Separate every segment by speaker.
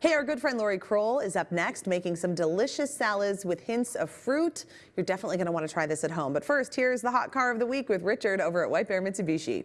Speaker 1: Hey, our good friend Lori Kroll is up next making some delicious salads with hints of fruit. You're definitely going to want to try this at home. But first, here's the hot car of the week with Richard over at White Bear Mitsubishi.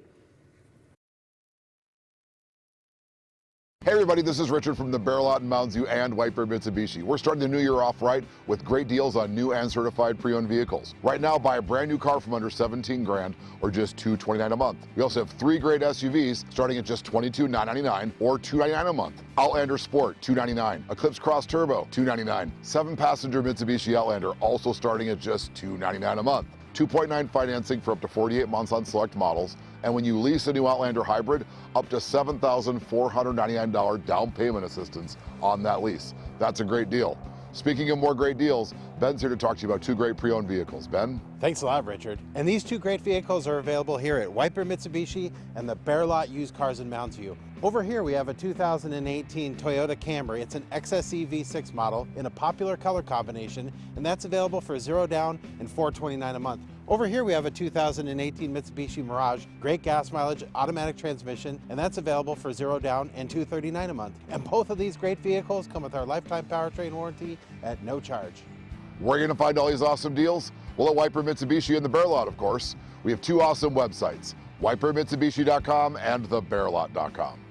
Speaker 2: Hey everybody, this is Richard from the Bear Lot in Mounds View and White Bear Mitsubishi. We're starting the new year off right with great deals on new and certified pre-owned vehicles. Right now, buy a brand new car from under 17 grand or just 229 a month. We also have three great SUVs starting at just $22,999 or 299 a month. Outlander Sport, 299. Eclipse Cross Turbo, 299. Seven passenger Mitsubishi Outlander also starting at just 299 a month. 2.9 financing for up to 48 months on select models, and when you lease a new Outlander Hybrid, up to $7,499 down payment assistance on that lease. That's a great deal. Speaking of more great deals, Ben's here to talk to you about two great pre-owned vehicles. Ben?
Speaker 3: Thanks a lot, Richard. And these two great vehicles are available here at White Bear Mitsubishi and the Bear Lot Used Cars in Mounds View. Over here we have a 2018 Toyota Camry. It's an XSE V6 model in a popular color combination, and that's available for zero down and 429 a month. Over here we have a 2018 Mitsubishi Mirage, great gas mileage, automatic transmission, and that's available for zero down and 239 a month. And both of these great vehicles come with our lifetime powertrain warranty at no charge.
Speaker 2: Where are you going to find all these awesome deals? Well, at White Bear Mitsubishi in the Bear Lot, of course. We have two awesome websites, whitebearmitsubishi.com and thebearlot.com.